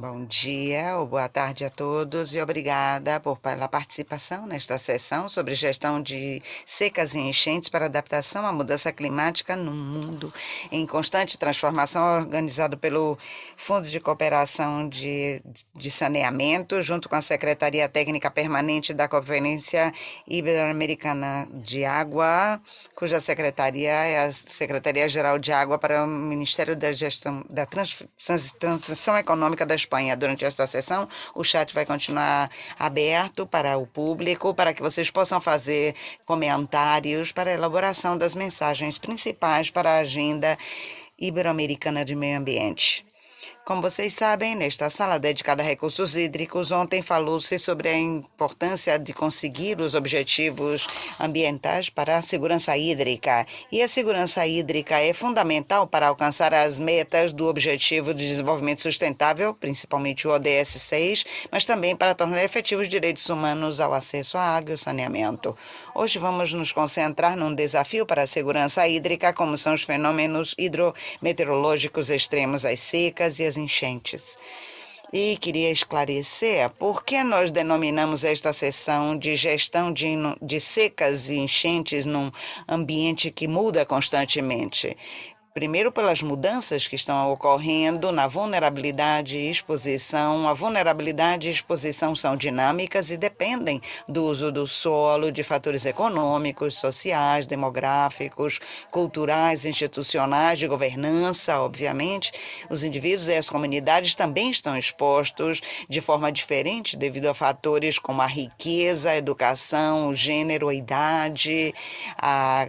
Bom dia ou boa tarde a todos e obrigada por, pela participação nesta sessão sobre gestão de secas e enchentes para adaptação à mudança climática no mundo em constante transformação, organizado pelo Fundo de Cooperação de, de Saneamento, junto com a Secretaria Técnica Permanente da Conferência Ibero-Americana de Água, cuja secretaria é a Secretaria-Geral de Água para o Ministério da Gestão da Trans, Transição Econômica da Espanha. Durante esta sessão, o chat vai continuar aberto para o público, para que vocês possam fazer comentários para a elaboração das mensagens principais para a agenda ibero-americana de meio ambiente. Como vocês sabem, nesta sala dedicada a recursos hídricos, ontem falou-se sobre a importância de conseguir os objetivos ambientais para a segurança hídrica. E a segurança hídrica é fundamental para alcançar as metas do Objetivo de Desenvolvimento Sustentável, principalmente o ODS 6, mas também para tornar efetivos direitos humanos ao acesso à água e ao saneamento. Hoje vamos nos concentrar num desafio para a segurança hídrica, como são os fenômenos hidrometeorológicos extremos, as secas e as enchentes. E queria esclarecer por que nós denominamos esta sessão de gestão de, de secas e enchentes num ambiente que muda constantemente. Primeiro, pelas mudanças que estão ocorrendo na vulnerabilidade e exposição. A vulnerabilidade e exposição são dinâmicas e dependem do uso do solo, de fatores econômicos, sociais, demográficos, culturais, institucionais, de governança, obviamente. Os indivíduos e as comunidades também estão expostos de forma diferente devido a fatores como a riqueza, a educação, o gênero, a idade, a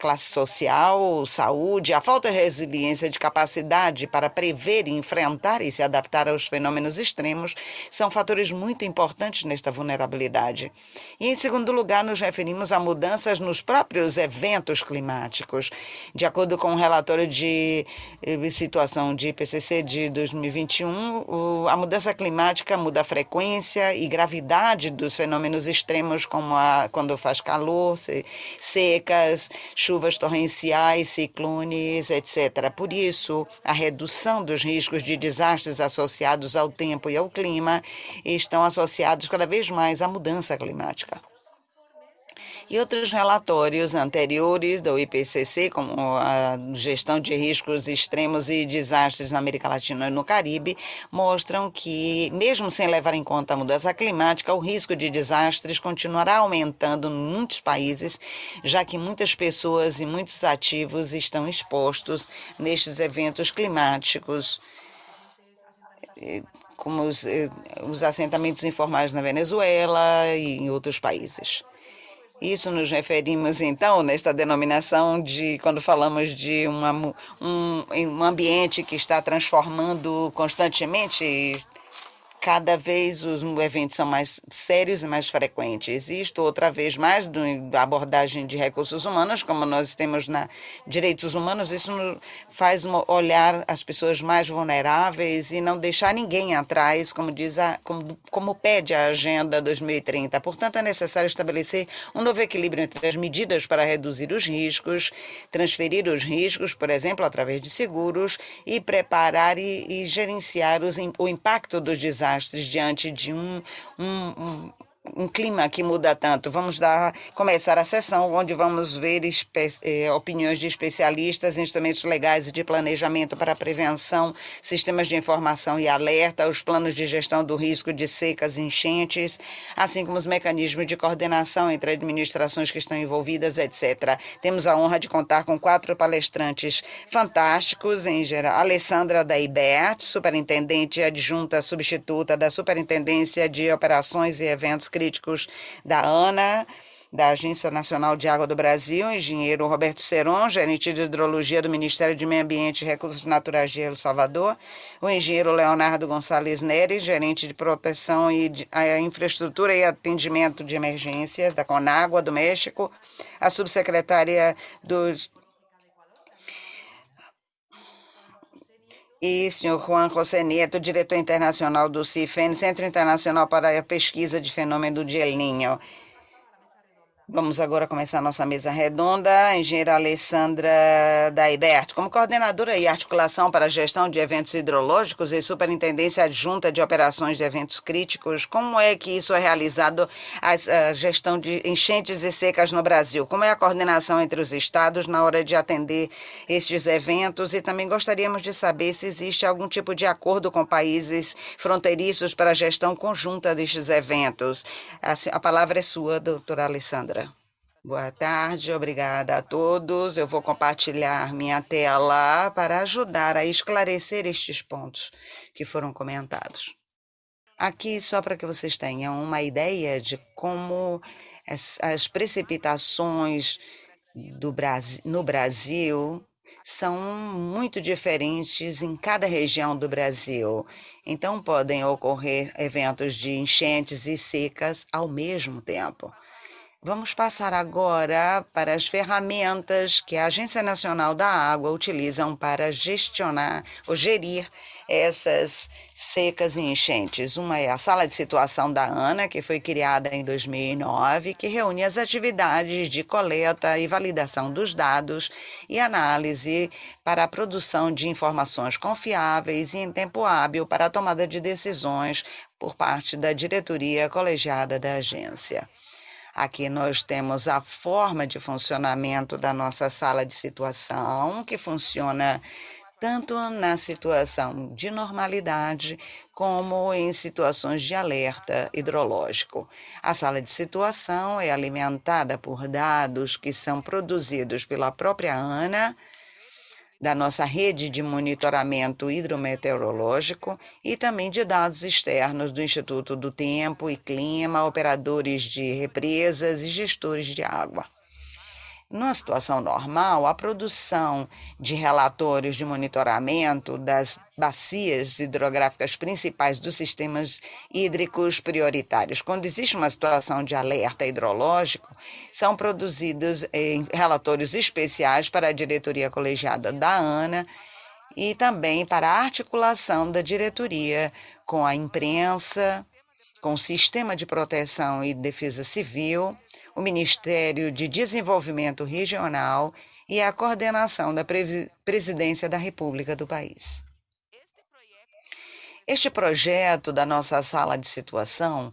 classe social, saúde, a falta de resiliência de capacidade para prever, enfrentar e se adaptar aos fenômenos extremos são fatores muito importantes nesta vulnerabilidade. E, em segundo lugar, nos referimos a mudanças nos próprios eventos climáticos. De acordo com o um relatório de eh, situação de IPCC de 2021, a mudança climática muda a frequência e gravidade dos fenômenos extremos, como a, quando faz calor, secas, chuvas torrenciais, ciclones, etc. Por isso, a redução dos riscos de desastres associados ao tempo e ao clima estão associados cada vez mais à mudança climática e outros relatórios anteriores do IPCC, como a gestão de riscos extremos e desastres na América Latina e no Caribe, mostram que, mesmo sem levar em conta a mudança climática, o risco de desastres continuará aumentando em muitos países, já que muitas pessoas e muitos ativos estão expostos nestes eventos climáticos como os, eh, os assentamentos informais na Venezuela e em outros países. Isso nos referimos, então, nesta denominação de quando falamos de uma, um, um ambiente que está transformando constantemente cada vez os eventos são mais sérios e mais frequentes. Isto, outra vez mais, da abordagem de recursos humanos, como nós temos na direitos humanos, isso faz olhar as pessoas mais vulneráveis e não deixar ninguém atrás, como diz a, como, como pede a Agenda 2030. Portanto, é necessário estabelecer um novo equilíbrio entre as medidas para reduzir os riscos, transferir os riscos, por exemplo, através de seguros, e preparar e, e gerenciar os, o impacto dos desastres desastres diante de um, um, um um clima que muda tanto. Vamos dar, começar a sessão onde vamos ver eh, opiniões de especialistas, instrumentos legais de planejamento para prevenção, sistemas de informação e alerta, os planos de gestão do risco de secas e enchentes, assim como os mecanismos de coordenação entre administrações que estão envolvidas, etc. Temos a honra de contar com quatro palestrantes fantásticos, em geral. Alessandra Daibert, superintendente adjunta substituta da Superintendência de Operações e Eventos críticos da ANA, da Agência Nacional de Água do Brasil, engenheiro Roberto Seron, gerente de hidrologia do Ministério de Meio Ambiente e Recursos Naturais de El Salvador, o engenheiro Leonardo Gonçalves Nery, gerente de proteção e de, infraestrutura e atendimento de emergências da Conágua do México, a subsecretária do e senhor Juan José diretor internacional do CIFEN, Centro Internacional para a Pesquisa de Fenômeno de El Niño. Vamos agora começar a nossa mesa redonda. A engenheira Alessandra Daibert, como coordenadora e articulação para a gestão de eventos hidrológicos e superintendência adjunta de operações de eventos críticos, como é que isso é realizado, a, gestão de enchentes e secas no Brasil? Como é a coordenação entre os estados na hora de atender estes eventos? E também gostaríamos de saber se existe algum tipo de acordo com países fronteiriços para a gestão conjunta destes eventos. A palavra é sua, doutora Alessandra. Boa tarde, obrigada a todos. Eu vou compartilhar minha tela para ajudar a esclarecer estes pontos que foram comentados. Aqui, só para que vocês tenham uma ideia de como as, as precipitações do Brasil, no Brasil são muito diferentes em cada região do Brasil. Então, podem ocorrer eventos de enchentes e secas ao mesmo tempo. Vamos passar agora para as ferramentas que a Agência Nacional da Água utilizam para gestionar ou gerir essas secas e enchentes. Uma é a Sala de Situação da ANA, que foi criada em 2009, que reúne as atividades de coleta e validação dos dados e análise para a produção de informações confiáveis e em tempo hábil para a tomada de decisões por parte da diretoria colegiada da agência. Aqui nós temos a forma de funcionamento da nossa sala de situação, que funciona tanto na situação de normalidade como em situações de alerta hidrológico. A sala de situação é alimentada por dados que são produzidos pela própria ANA da nossa rede de monitoramento hidrometeorológico e também de dados externos do Instituto do Tempo e Clima, operadores de represas e gestores de água. Numa situação normal, a produção de relatórios de monitoramento das bacias hidrográficas principais dos sistemas hídricos prioritários. Quando existe uma situação de alerta hidrológico, são produzidos em relatórios especiais para a diretoria colegiada da ANA e também para a articulação da diretoria com a imprensa, com o Sistema de Proteção e Defesa Civil o Ministério de Desenvolvimento Regional e a coordenação da Presidência da República do país. Este projeto da nossa sala de situação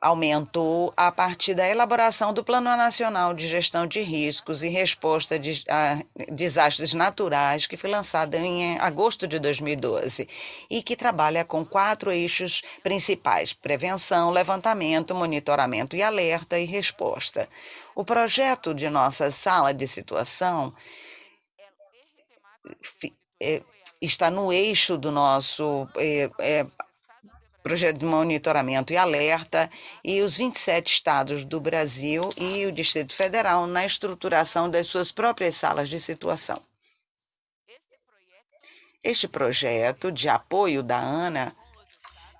aumentou a partir da elaboração do Plano Nacional de Gestão de Riscos e Resposta a Desastres Naturais, que foi lançado em agosto de 2012 e que trabalha com quatro eixos principais: prevenção, levantamento, monitoramento e alerta e resposta. O projeto de nossa sala de situação é, está no eixo do nosso é, é, projeto de monitoramento e alerta, e os 27 estados do Brasil e o Distrito Federal na estruturação das suas próprias salas de situação. Este projeto de apoio da ANA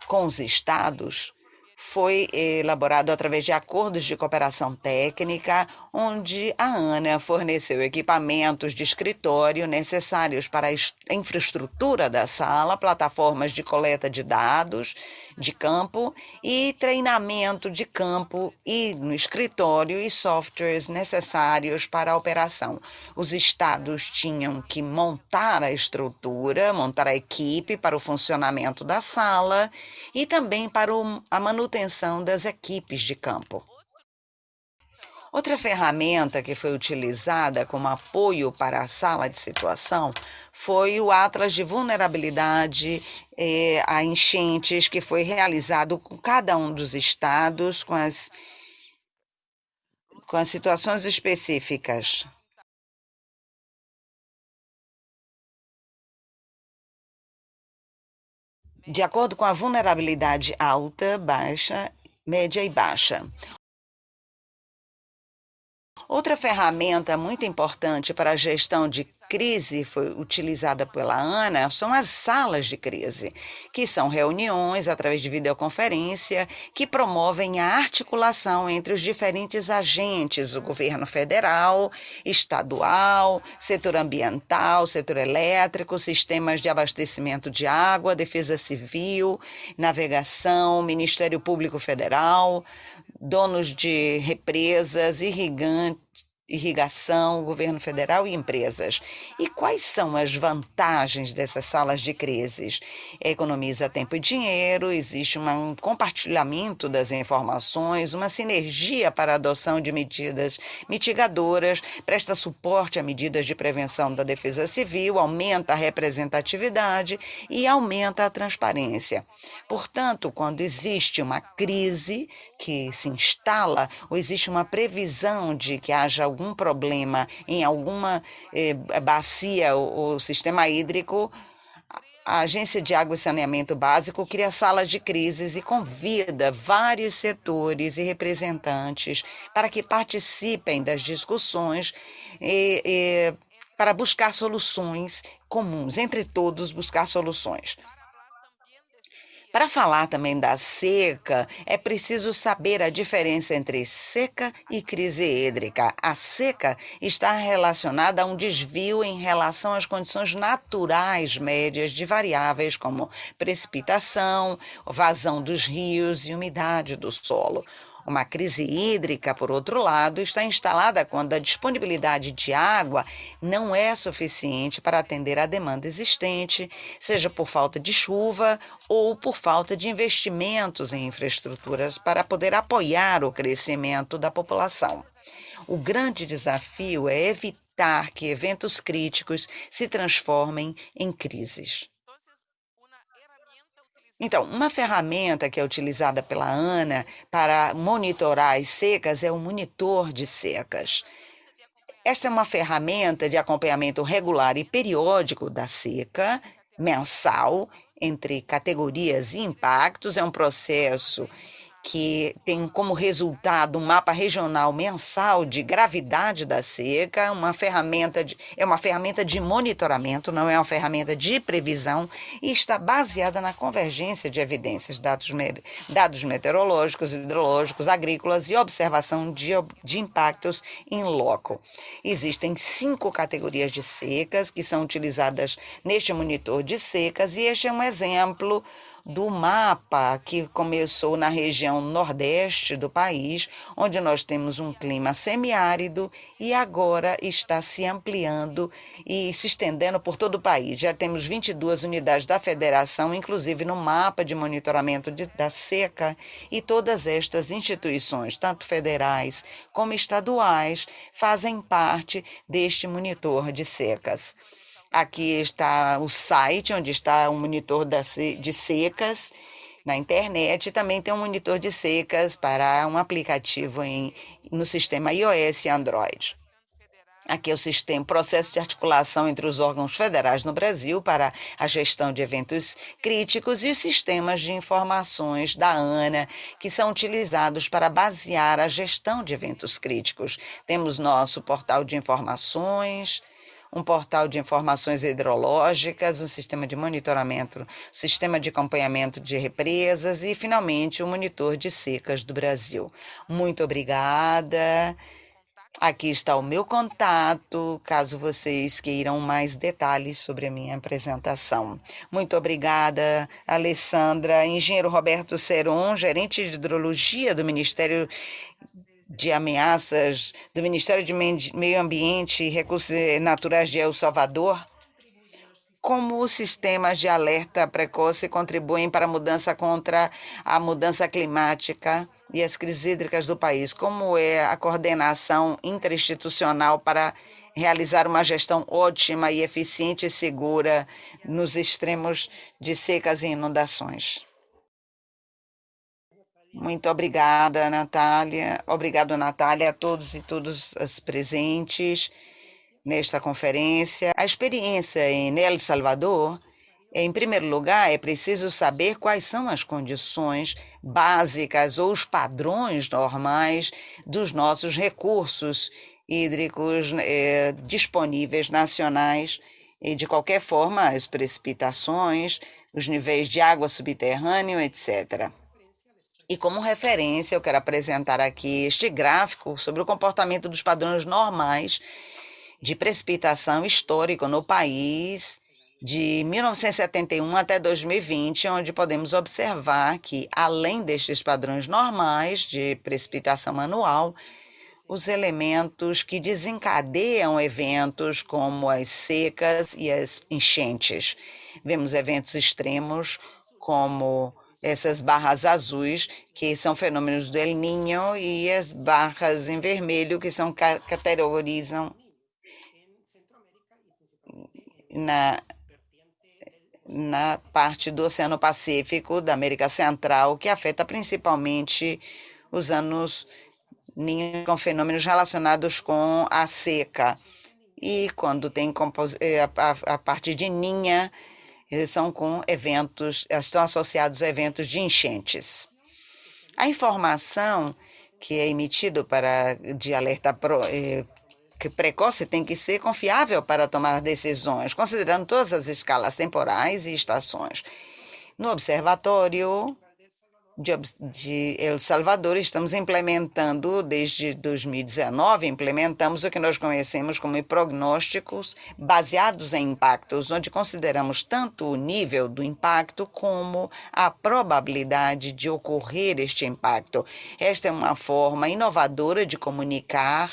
com os estados foi elaborado através de acordos de cooperação técnica, onde a ANA forneceu equipamentos de escritório necessários para a infraestrutura da sala, plataformas de coleta de dados de campo e treinamento de campo e no escritório e softwares necessários para a operação. Os estados tinham que montar a estrutura, montar a equipe para o funcionamento da sala e também para a manutenção das equipes de campo. Outra ferramenta que foi utilizada como apoio para a sala de situação foi o Atlas de Vulnerabilidade eh, a Enchentes, que foi realizado com cada um dos estados, com as, com as situações específicas. de acordo com a vulnerabilidade alta, baixa, média e baixa. Outra ferramenta muito importante para a gestão de crise foi utilizada pela ANA são as salas de crise, que são reuniões através de videoconferência que promovem a articulação entre os diferentes agentes, o governo federal, estadual, setor ambiental, setor elétrico, sistemas de abastecimento de água, defesa civil, navegação, Ministério Público Federal, donos de represas, irrigantes, irrigação, governo federal e empresas. E quais são as vantagens dessas salas de crises? Economiza tempo e dinheiro, existe um compartilhamento das informações, uma sinergia para a adoção de medidas mitigadoras, presta suporte a medidas de prevenção da defesa civil, aumenta a representatividade e aumenta a transparência. Portanto, quando existe uma crise que se instala ou existe uma previsão de que haja algum algum problema em alguma eh, bacia ou, ou sistema hídrico, a Agência de Água e Saneamento Básico cria salas de crises e convida vários setores e representantes para que participem das discussões e, e, para buscar soluções comuns, entre todos buscar soluções. Para falar também da seca, é preciso saber a diferença entre seca e crise hídrica. A seca está relacionada a um desvio em relação às condições naturais médias de variáveis como precipitação, vazão dos rios e umidade do solo. Uma crise hídrica, por outro lado, está instalada quando a disponibilidade de água não é suficiente para atender à demanda existente, seja por falta de chuva ou por falta de investimentos em infraestruturas para poder apoiar o crescimento da população. O grande desafio é evitar que eventos críticos se transformem em crises. Então, uma ferramenta que é utilizada pela ANA para monitorar as secas é o monitor de secas. Esta é uma ferramenta de acompanhamento regular e periódico da seca, mensal, entre categorias e impactos. É um processo que tem como resultado um mapa regional mensal de gravidade da seca, uma ferramenta de, é uma ferramenta de monitoramento, não é uma ferramenta de previsão e está baseada na convergência de evidências, dados, dados meteorológicos, hidrológicos, agrícolas e observação de, de impactos em loco. Existem cinco categorias de secas que são utilizadas neste monitor de secas e este é um exemplo do mapa que começou na região nordeste do país, onde nós temos um clima semiárido e agora está se ampliando e se estendendo por todo o país. Já temos 22 unidades da federação, inclusive no mapa de monitoramento de, da seca, e todas estas instituições, tanto federais como estaduais, fazem parte deste monitor de secas. Aqui está o site, onde está um monitor de secas na internet. Também tem um monitor de secas para um aplicativo em, no sistema iOS e Android. Aqui é o sistema, processo de articulação entre os órgãos federais no Brasil para a gestão de eventos críticos e os sistemas de informações da ANA, que são utilizados para basear a gestão de eventos críticos. Temos nosso portal de informações, um portal de informações hidrológicas, um sistema de monitoramento, sistema de acompanhamento de represas e, finalmente, o um monitor de secas do Brasil. Muito obrigada. Aqui está o meu contato, caso vocês queiram mais detalhes sobre a minha apresentação. Muito obrigada, Alessandra. Engenheiro Roberto Seron, gerente de hidrologia do Ministério de ameaças do Ministério de Meio Ambiente e Recursos Naturais de El Salvador, como os sistemas de alerta precoce contribuem para a mudança contra a mudança climática e as crises hídricas do país? Como é a coordenação interinstitucional para realizar uma gestão ótima e eficiente e segura nos extremos de secas e inundações? Muito obrigada, Natália. Obrigado, Natália, a todos e todas as presentes nesta conferência. A experiência em El Salvador, em primeiro lugar, é preciso saber quais são as condições básicas ou os padrões normais dos nossos recursos hídricos eh, disponíveis nacionais e, de qualquer forma, as precipitações, os níveis de água subterrâneo, etc. E como referência, eu quero apresentar aqui este gráfico sobre o comportamento dos padrões normais de precipitação histórico no país de 1971 até 2020, onde podemos observar que, além destes padrões normais de precipitação anual, os elementos que desencadeiam eventos como as secas e as enchentes. Vemos eventos extremos como essas barras azuis, que são fenômenos do El Niño, e as barras em vermelho, que são categorizam na, na parte do Oceano Pacífico, da América Central, que afeta principalmente os anos com fenômenos relacionados com a seca. E quando tem eh, a, a, a parte de ninha, são com eventos, estão associados a eventos de enchentes. A informação que é emitido para de alerta pro, eh, precoce tem que ser confiável para tomar decisões, considerando todas as escalas temporais e estações. No observatório, de, de El Salvador, estamos implementando, desde 2019, implementamos o que nós conhecemos como prognósticos baseados em impactos, onde consideramos tanto o nível do impacto como a probabilidade de ocorrer este impacto. Esta é uma forma inovadora de comunicar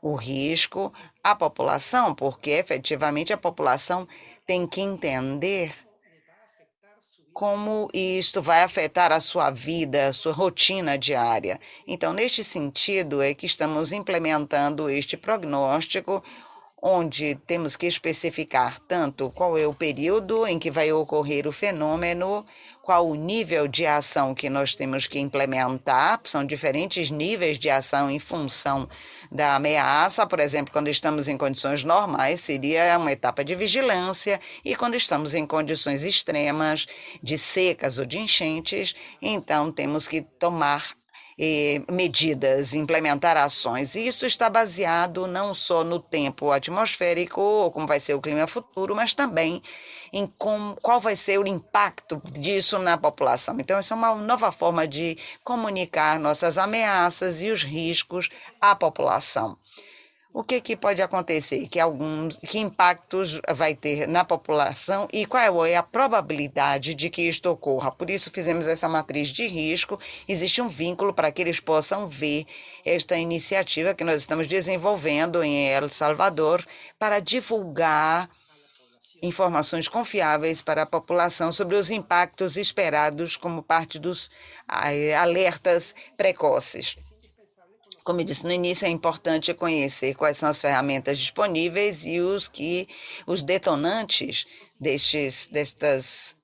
o risco à população, porque efetivamente a população tem que entender como isto vai afetar a sua vida, a sua rotina diária. Então, neste sentido, é que estamos implementando este prognóstico, onde temos que especificar tanto qual é o período em que vai ocorrer o fenômeno, qual o nível de ação que nós temos que implementar, são diferentes níveis de ação em função da ameaça. Por exemplo, quando estamos em condições normais, seria uma etapa de vigilância, e quando estamos em condições extremas, de secas ou de enchentes, então temos que tomar eh, medidas, implementar ações. E isso está baseado não só no tempo atmosférico, ou como vai ser o clima futuro, mas também em com, qual vai ser o impacto disso na população. Então, essa é uma nova forma de comunicar nossas ameaças e os riscos à população o que, que pode acontecer, que alguns, que impactos vai ter na população e qual é a probabilidade de que isto ocorra. Por isso fizemos essa matriz de risco. Existe um vínculo para que eles possam ver esta iniciativa que nós estamos desenvolvendo em El Salvador para divulgar informações confiáveis para a população sobre os impactos esperados como parte dos alertas precoces. Como eu disse no início, é importante conhecer quais são as ferramentas disponíveis e os que os detonantes destes destas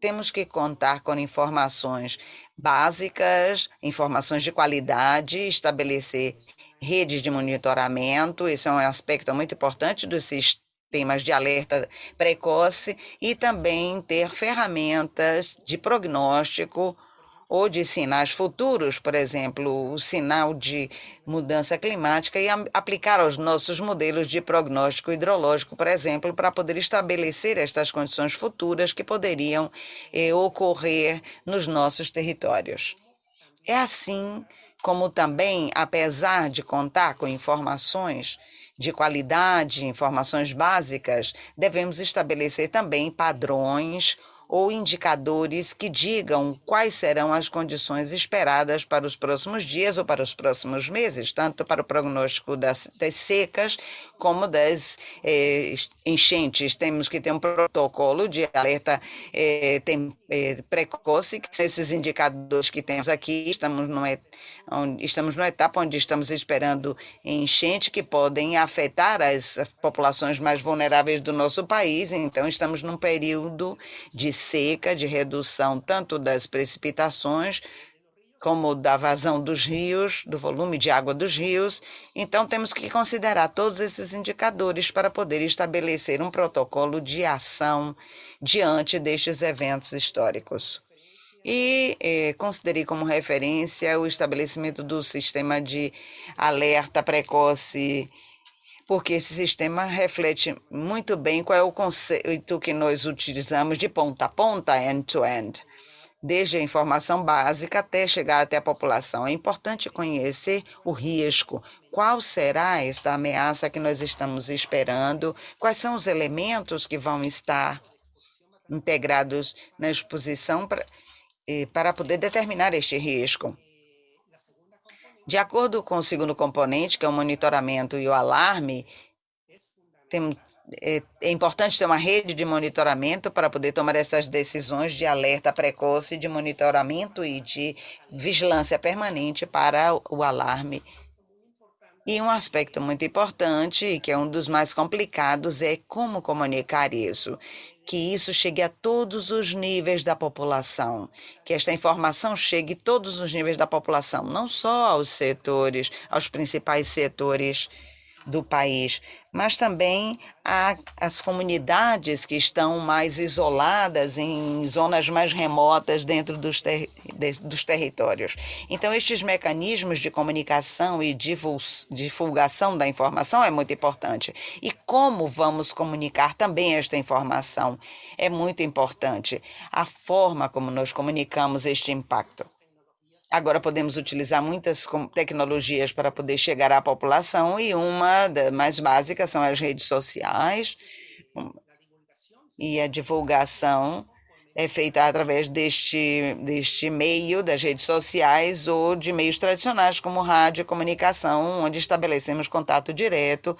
temos que contar com informações básicas, informações de qualidade, estabelecer redes de monitoramento, isso é um aspecto muito importante dos sistemas de alerta precoce e também ter ferramentas de prognóstico ou de sinais futuros, por exemplo, o sinal de mudança climática, e aplicar aos nossos modelos de prognóstico hidrológico, por exemplo, para poder estabelecer estas condições futuras que poderiam eh, ocorrer nos nossos territórios. É assim como também, apesar de contar com informações de qualidade, informações básicas, devemos estabelecer também padrões ou indicadores que digam quais serão as condições esperadas para os próximos dias ou para os próximos meses, tanto para o prognóstico das, das secas como das eh, enchentes. Temos que ter um protocolo de alerta eh, tem, eh, precoce, que são esses indicadores que temos aqui. Estamos, no, estamos numa etapa onde estamos esperando enchente que podem afetar as populações mais vulneráveis do nosso país. Então, estamos num período de seca, de redução tanto das precipitações como da vazão dos rios, do volume de água dos rios. Então, temos que considerar todos esses indicadores para poder estabelecer um protocolo de ação diante destes eventos históricos. E eh, considerei como referência o estabelecimento do sistema de alerta precoce porque esse sistema reflete muito bem qual é o conceito que nós utilizamos de ponta a ponta, end-to-end. -end desde a informação básica até chegar até a população. É importante conhecer o risco. Qual será esta ameaça que nós estamos esperando? Quais são os elementos que vão estar integrados na exposição para, para poder determinar este risco? De acordo com o segundo componente, que é o monitoramento e o alarme, tem, é, é, importante ter uma rede de monitoramento para poder tomar essas decisões de alerta precoce, de monitoramento e de vigilância permanente para o alarme. E um aspecto muito importante, que é um dos mais complicados, é como comunicar isso. Que isso chegue a todos os níveis da população, que esta informação chegue a todos os níveis da população, não só aos setores, aos principais setores do país, mas também as comunidades que estão mais isoladas em zonas mais remotas dentro dos, ter, de, dos territórios. Então, estes mecanismos de comunicação e divulgação da informação é muito importante. E como vamos comunicar também esta informação é muito importante. A forma como nós comunicamos este impacto. Agora podemos utilizar muitas tecnologias para poder chegar à população e uma das mais básicas são as redes sociais e a divulgação é feita através deste, deste meio das redes sociais ou de meios tradicionais como rádio e comunicação, onde estabelecemos contato direto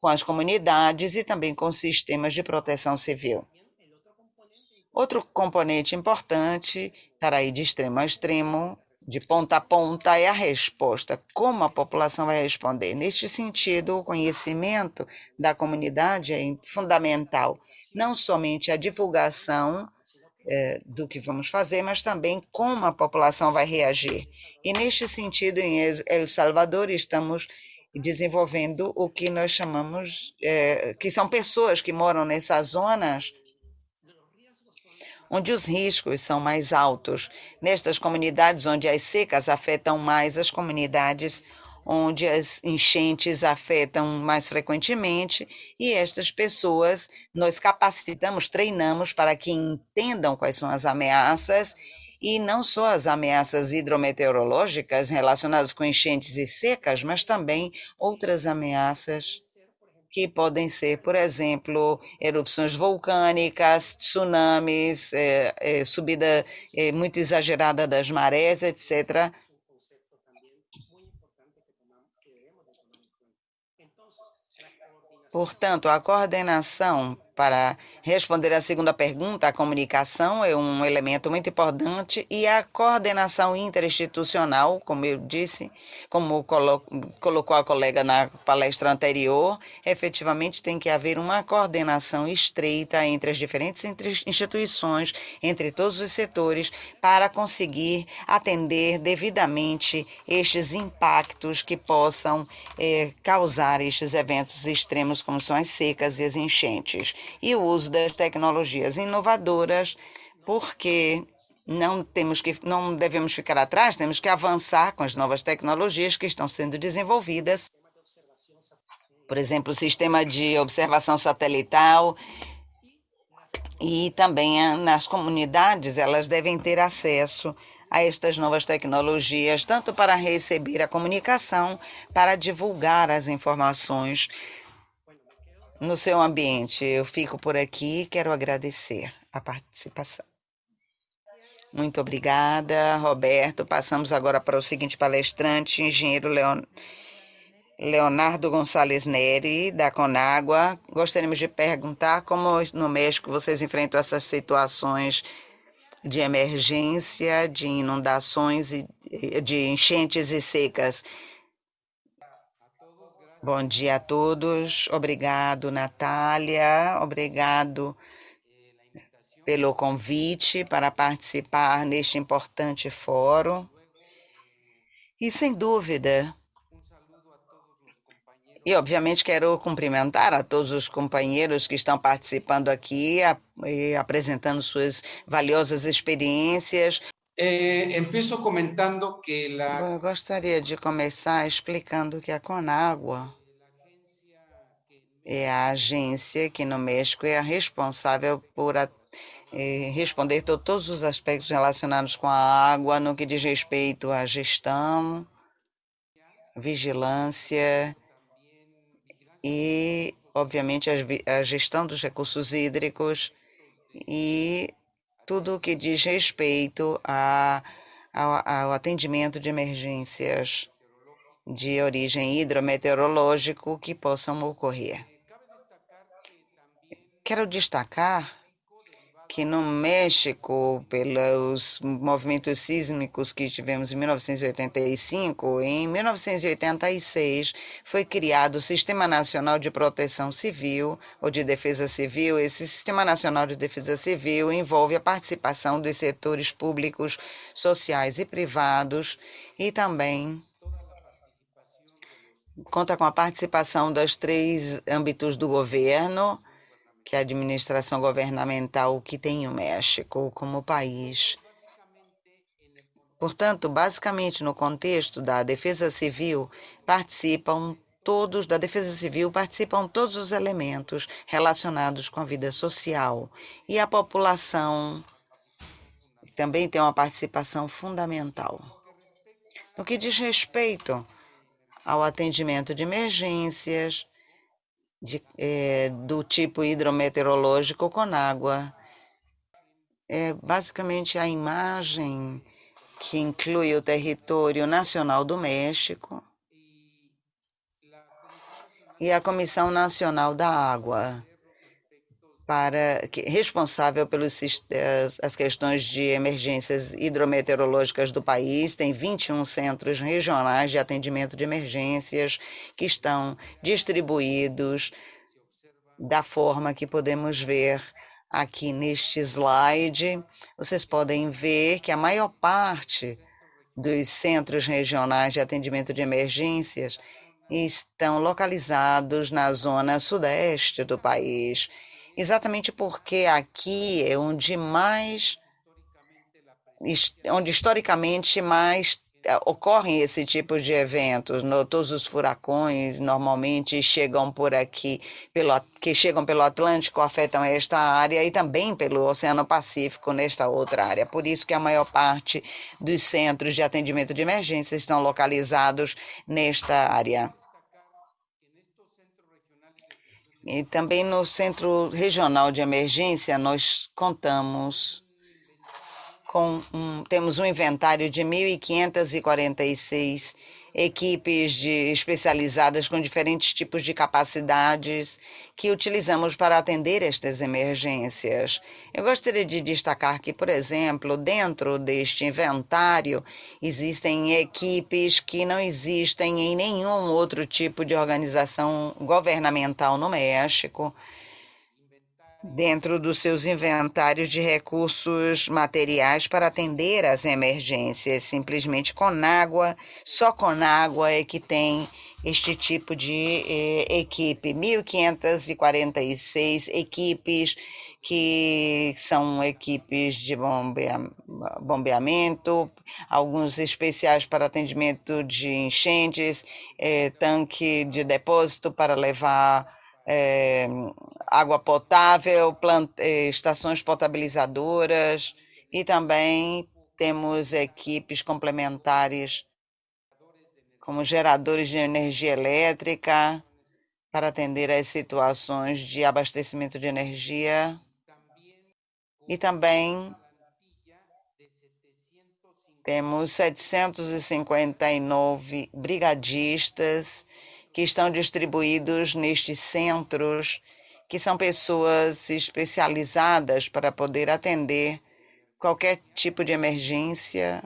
com as comunidades e também com sistemas de proteção civil. Outro componente importante para ir de extremo a extremo de ponta a ponta é a resposta. Como a população vai responder? Neste sentido, o conhecimento da comunidade é fundamental. Não somente a divulgação é, do que vamos fazer, mas também como a população vai reagir. E neste sentido, em El Salvador, estamos desenvolvendo o que nós chamamos, é, que são pessoas que moram nessas zonas onde os riscos são mais altos. Nestas comunidades onde as secas afetam mais as comunidades onde as enchentes afetam mais frequentemente, e estas pessoas nós capacitamos, treinamos para que entendam quais são as ameaças e não só as ameaças hidrometeorológicas relacionadas com enchentes e secas, mas também outras ameaças que podem ser, por exemplo, erupções vulcânicas, tsunamis, é, é, subida é, muito exagerada das marés, etc. Portanto, a coordenação para responder à segunda pergunta, a comunicação é um elemento muito importante e a coordenação interinstitucional, como eu disse, como colo colocou a colega na palestra anterior, efetivamente tem que haver uma coordenação estreita entre as diferentes instituições, entre todos os setores, para conseguir atender devidamente estes impactos que possam eh, causar estes eventos extremos, como são as secas e as enchentes e o uso das tecnologias inovadoras, porque não temos que não devemos ficar atrás, temos que avançar com as novas tecnologias que estão sendo desenvolvidas. Por exemplo, o sistema de observação satelital e também nas comunidades, elas devem ter acesso a estas novas tecnologias, tanto para receber a comunicação, para divulgar as informações no seu ambiente. Eu fico por aqui e quero agradecer a participação. Muito obrigada, Roberto. Passamos agora para o seguinte palestrante, engenheiro Leon... Leonardo Gonçalves Neri, da Conágua. Gostaríamos de perguntar como no México vocês enfrentam essas situações de emergência, de inundações, e de enchentes e secas. Bom dia a todos. Obrigado, Natália. Obrigado pelo convite para participar neste importante fórum. E, sem dúvida, e obviamente quero cumprimentar a todos os companheiros que estão participando aqui, a, apresentando suas valiosas experiências. Eh, comentando que la... Eu gostaria de começar explicando que a Conagua é a agência que no México é a responsável por a eh, responder to todos os aspectos relacionados com a água no que diz respeito à gestão, vigilância e, obviamente, a gestão dos recursos hídricos e tudo o que diz respeito a, ao, ao atendimento de emergências de origem hidrometeorológico que possam ocorrer. Quero destacar que no México, pelos movimentos sísmicos que tivemos em 1985, em 1986 foi criado o Sistema Nacional de Proteção Civil ou de Defesa Civil. Esse Sistema Nacional de Defesa Civil envolve a participação dos setores públicos, sociais e privados e também conta com a participação dos três âmbitos do governo, que a administração governamental que tem o México como país. Portanto, basicamente no contexto da defesa civil, participam todos da defesa civil participam todos os elementos relacionados com a vida social e a população também tem uma participação fundamental. No que diz respeito ao atendimento de emergências, de, é, do tipo hidrometeorológico com água. É basicamente a imagem que inclui o território nacional do México e a Comissão Nacional da Água, para que, responsável pelas eh, as questões de emergências hidrometeorológicas do país, tem 21 centros regionais de atendimento de emergências que estão distribuídos da forma que podemos ver aqui neste slide. Vocês podem ver que a maior parte dos centros regionais de atendimento de emergências estão localizados na zona sudeste do país exatamente porque aqui é onde mais, onde historicamente mais eh, ocorrem esse tipo de eventos. No, todos os furacões normalmente chegam por aqui, pelo, que chegam pelo Atlântico, afetam esta área e também pelo Oceano Pacífico nesta outra área. Por isso que a maior parte dos centros de atendimento de emergência estão localizados nesta área. E também no Centro Regional de Emergência, nós contamos com um, temos um inventário de 1.546 equipes de, especializadas com diferentes tipos de capacidades que utilizamos para atender estas emergências. Eu gostaria de destacar que, por exemplo, dentro deste inventário existem equipes que não existem em nenhum outro tipo de organização governamental no México dentro dos seus inventários de recursos materiais para atender às emergências. Simplesmente com água, só com água é que tem este tipo de eh, equipe. 1.546 equipes que são equipes de bombeamento, alguns especiais para atendimento de enchentes, eh, tanque de depósito para levar é, água potável, plant, é, estações potabilizadoras e também temos equipes complementares como geradores de energia elétrica para atender às situações de abastecimento de energia e também temos 759 brigadistas que estão distribuídos nestes centros, que são pessoas especializadas para poder atender qualquer tipo de emergência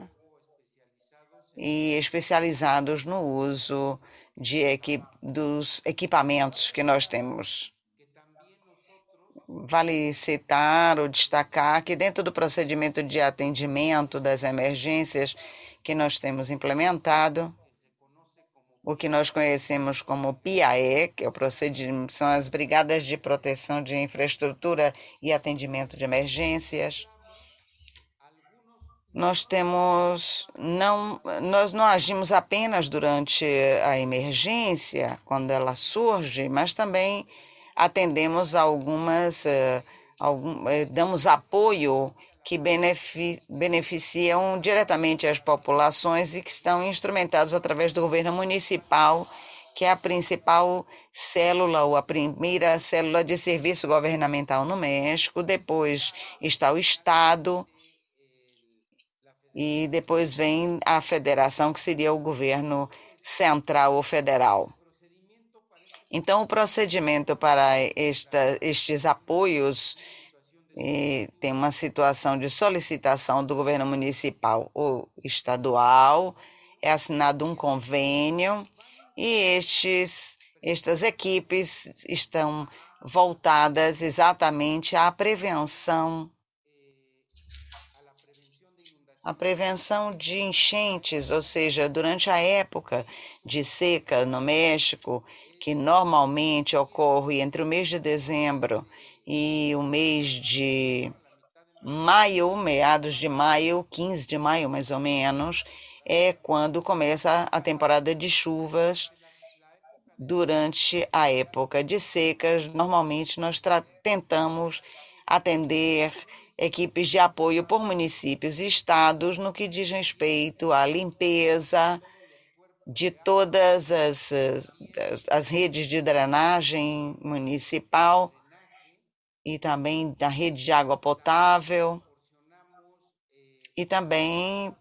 e especializados no uso de equi dos equipamentos que nós temos. Vale citar ou destacar que dentro do procedimento de atendimento das emergências que nós temos implementado, o que nós conhecemos como PIAE, que é o procedimento, são as Brigadas de Proteção de Infraestrutura e Atendimento de Emergências. Nós temos não nós não agimos apenas durante a emergência, quando ela surge, mas também atendemos algumas uh, algum, eh, damos apoio que benefi beneficiam diretamente as populações e que estão instrumentados através do governo municipal, que é a principal célula ou a primeira célula de serviço governamental no México. Depois está o Estado e depois vem a federação, que seria o governo central ou federal. Então, o procedimento para esta, estes apoios e tem uma situação de solicitação do governo municipal ou estadual, é assinado um convênio e estes, estas equipes estão voltadas exatamente à prevenção a prevenção de enchentes, ou seja, durante a época de seca no México, que normalmente ocorre entre o mês de dezembro e o mês de maio, meados de maio, 15 de maio mais ou menos, é quando começa a temporada de chuvas. Durante a época de secas, normalmente nós tentamos atender equipes de apoio por municípios e estados no que diz respeito à limpeza de todas as, as, as redes de drenagem municipal e também da rede de água potável e também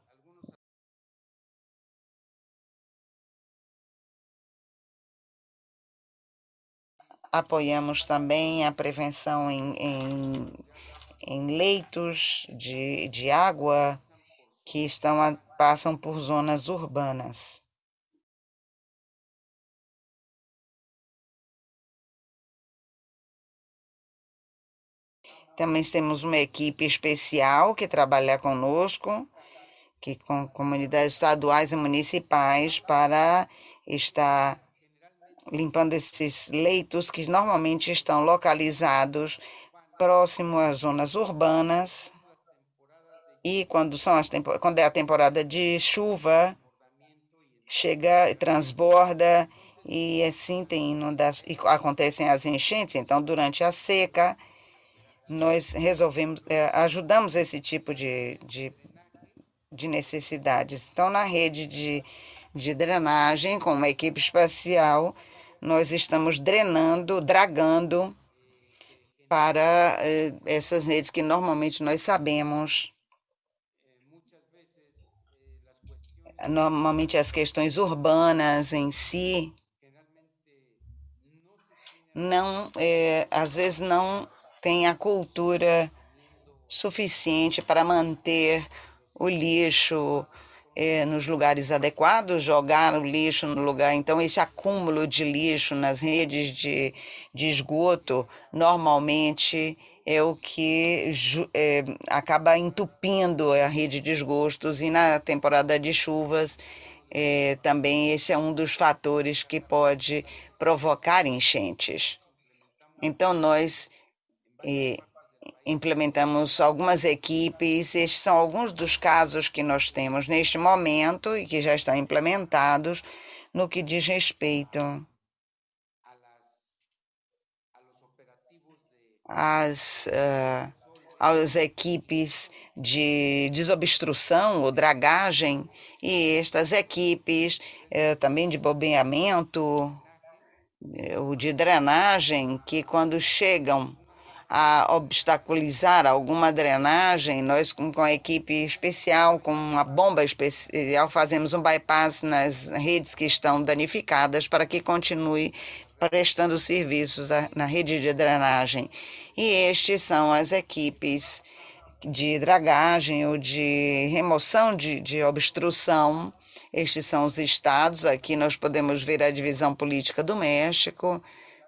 apoiamos também a prevenção em, em, em leitos de, de água que estão a, passam por zonas urbanas. Também temos uma equipe especial que trabalha conosco, que com comunidades estaduais e municipais para estar limpando esses leitos que normalmente estão localizados próximo às zonas urbanas. E quando são as quando é a temporada de chuva chega transborda e assim tem inundações acontecem as enchentes então durante a seca nós resolvemos, é, ajudamos esse tipo de, de, de necessidades. Então, na rede de, de drenagem, com uma equipe espacial, nós estamos drenando, dragando para eh, essas redes que normalmente nós sabemos. Normalmente as questões urbanas em si não, é, às vezes não tem a cultura suficiente para manter o lixo é, nos lugares adequados, jogar o lixo no lugar. Então, esse acúmulo de lixo nas redes de, de esgoto normalmente é o que é, acaba entupindo a rede de esgotos e na temporada de chuvas é, também esse é um dos fatores que pode provocar enchentes. Então, nós e implementamos algumas equipes. Estes são alguns dos casos que nós temos neste momento e que já estão implementados no que diz respeito às, uh, às equipes de desobstrução ou dragagem e estas equipes uh, também de bombeamento eh, ou de drenagem que quando chegam a obstaculizar alguma drenagem, nós com, com a equipe especial, com uma bomba especial, fazemos um bypass nas redes que estão danificadas para que continue prestando serviços na rede de drenagem. E estes são as equipes de dragagem ou de remoção de, de obstrução. Estes são os estados. Aqui nós podemos ver a divisão política do México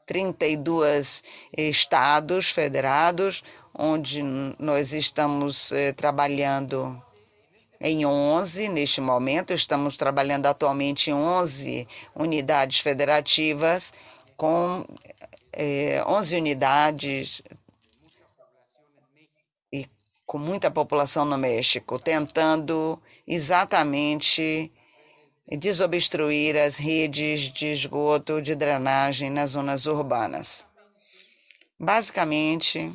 32 estados federados, onde nós estamos eh, trabalhando em 11 neste momento, estamos trabalhando atualmente em 11 unidades federativas, com eh, 11 unidades e com muita população no México, tentando exatamente desobstruir as redes de esgoto de drenagem nas zonas urbanas. Basicamente,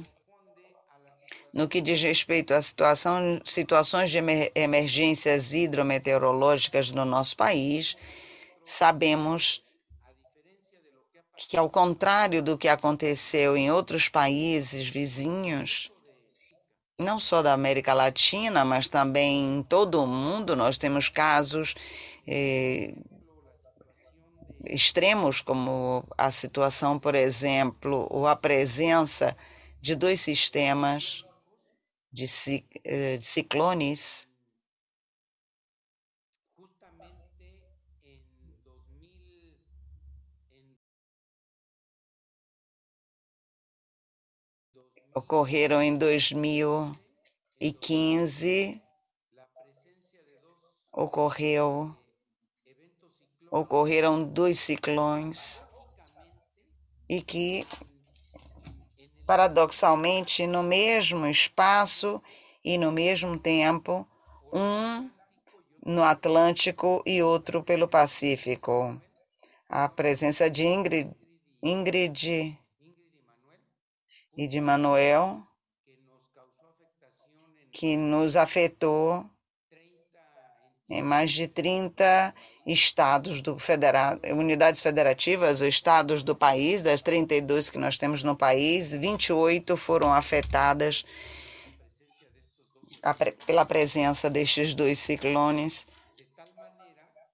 No que diz respeito à situação, situações de emergências hidrometeorológicas no nosso país, sabemos que, ao contrário do que aconteceu em outros países vizinhos, não só da América Latina, mas também em todo o mundo, nós temos casos eh, extremos, como a situação, por exemplo, ou a presença de dois sistemas de, eh, de ciclones. Ocorreram em 2015, ocorreu, ocorreram dois ciclones e que, paradoxalmente, no mesmo espaço e no mesmo tempo, um no Atlântico e outro pelo Pacífico. A presença de Ingrid, Ingrid e de Manuel, que nos afetou em mais de 30 estados do federado, unidades federativas, os estados do país, das 32 que nós temos no país, 28 foram afetadas pela presença destes dois ciclones,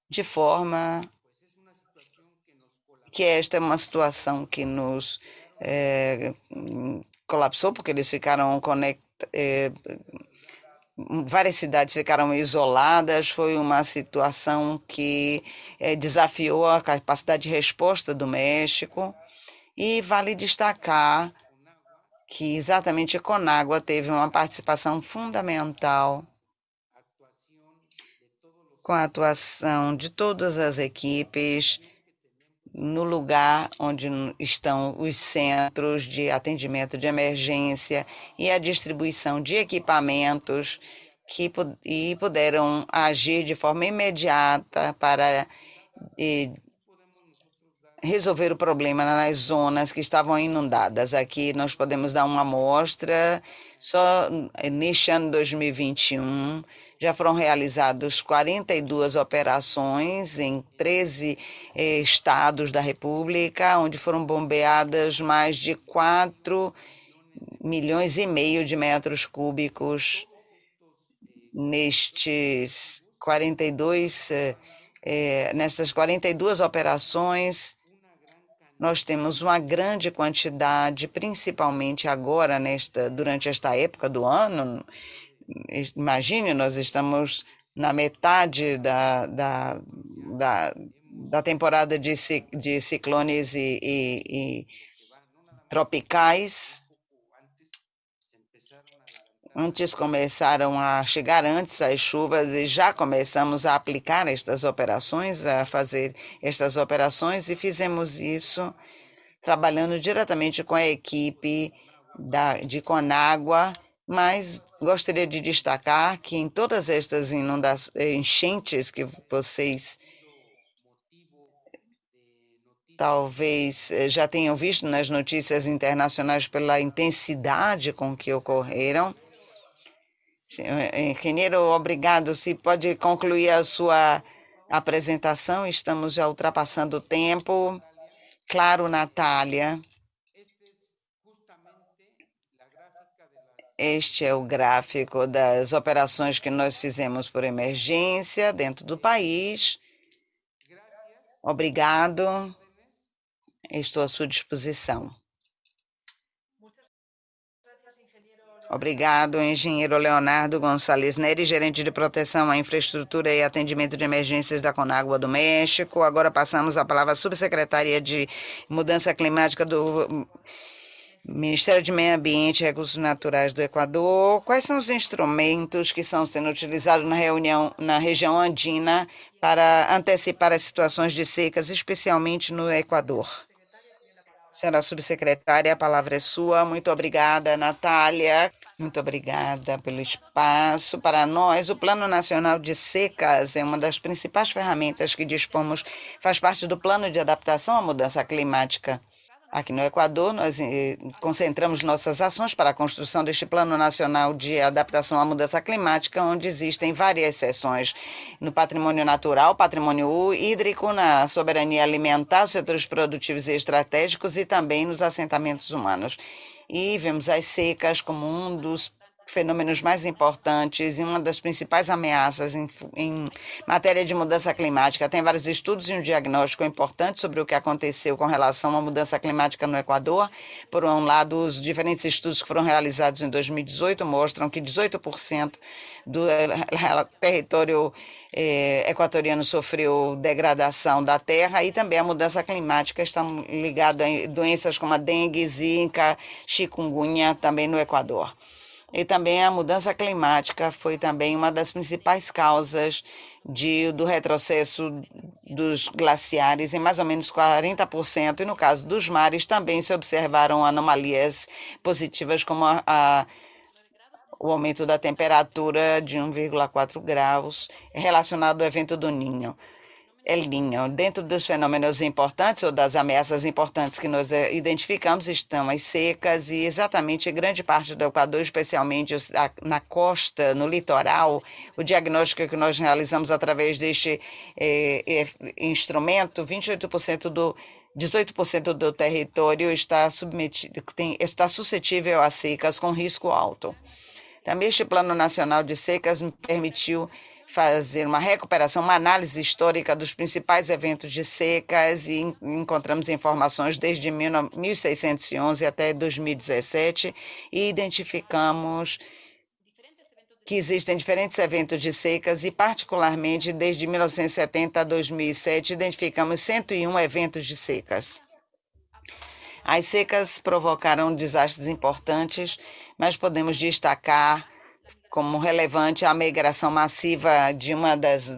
de forma que esta é uma situação que nos é, colapsou porque eles ficaram conectados. É, várias cidades ficaram isoladas, foi uma situação que é, desafiou a capacidade de resposta do México. E vale destacar que exatamente Conágua teve uma participação fundamental com a atuação de todas as equipes no lugar onde estão os centros de atendimento de emergência e a distribuição de equipamentos que e puderam agir de forma imediata para resolver o problema nas zonas que estavam inundadas. Aqui nós podemos dar uma amostra, só neste ano 2021 já foram realizadas 42 operações em 13 eh, estados da República, onde foram bombeadas mais de 4 milhões e meio de metros cúbicos nestes 42 eh, eh, nestas 42 operações nós temos uma grande quantidade, principalmente agora, nesta, durante esta época do ano. Imagine, nós estamos na metade da, da, da, da temporada de, de ciclones e, e, e tropicais. Antes começaram a chegar antes as chuvas e já começamos a aplicar estas operações, a fazer estas operações e fizemos isso trabalhando diretamente com a equipe da, de Conágua, mas gostaria de destacar que em todas estas enchentes que vocês talvez eh, já tenham visto nas notícias internacionais pela intensidade com que ocorreram, Engenheiro, obrigado. Se pode concluir a sua apresentação, estamos já ultrapassando o tempo. Claro, Natália. Este é o gráfico das operações que nós fizemos por emergência dentro do país. Obrigado. Estou à sua disposição. Obrigado, engenheiro Leonardo Gonçalves Neri, gerente de proteção à infraestrutura e atendimento de emergências da Conágua do México. Agora passamos a palavra à subsecretaria de Mudança Climática do Ministério de Meio Ambiente e Recursos Naturais do Equador. Quais são os instrumentos que estão sendo utilizados na, reunião, na região andina para antecipar as situações de secas, especialmente no Equador? Senhora subsecretária, a palavra é sua. Muito obrigada, Natália. Muito obrigada pelo espaço. Para nós, o Plano Nacional de Secas é uma das principais ferramentas que dispomos, faz parte do Plano de Adaptação à Mudança Climática. Aqui no Equador, nós eh, concentramos nossas ações para a construção deste Plano Nacional de Adaptação à Mudança Climática, onde existem várias seções no patrimônio natural, patrimônio hídrico, na soberania alimentar, setores produtivos e estratégicos e também nos assentamentos humanos. E vemos as secas como um dos fenômenos mais importantes e uma das principais ameaças em, em, matéria de mudança climática. Tem vários estudos e um diagnóstico importante sobre o que aconteceu com relação à mudança climática no Equador. Por um lado, os diferentes estudos que foram realizados em 2018 mostram que 18% do eh, território eh, equatoriano sofreu degradação da terra e também a mudança climática está ligada a doenças como a dengue, zika, chikungunya também no Equador. E também a mudança climática foi também uma das principais causas de, do retrocesso dos glaciares em mais ou menos 40%. E no caso dos mares também se observaram anomalias positivas como a, a o aumento da temperatura de 1,4 graus relacionado ao evento do Ninho. Niño. Dentro dos fenômenos importantes ou das ameaças importantes que nós eh, identificamos estão as secas e exatamente grande parte do Equador, especialmente na costa, no litoral, o diagnóstico que nós realizamos através deste eh, instrumento, 28% do 18% do território está submetido, tem, está suscetível a secas com risco alto. Também este Plano Nacional de Secas me permitiu fazer uma recuperação, uma análise histórica dos principais eventos de secas e encontramos informações desde 1611 até 2017 e identificamos que existem diferentes eventos de secas e, particularmente, desde 1970 a 2007, identificamos 101 eventos de secas. As secas provocaram desastres importantes, mas podemos destacar como relevante a migração massiva de uma das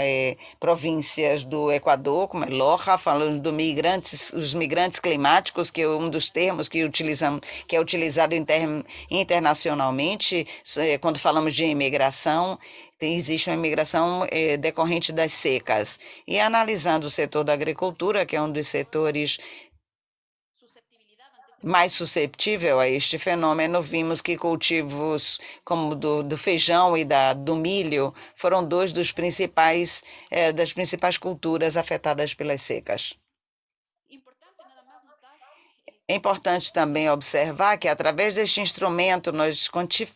é, províncias do Equador, como é Loja, falando dos migrantes, os migrantes climáticos, que é um dos termos que utilizamos, que é utilizado inter, internacionalmente é, quando falamos de imigração. Existe uma imigração é, decorrente das secas. E analisando o setor da agricultura, que é um dos setores mais susceptível a este fenômeno, vimos que cultivos como do, do feijão e da, do milho foram dois dos principais eh, das principais culturas afetadas pelas secas. É importante também observar que, através deste instrumento, nós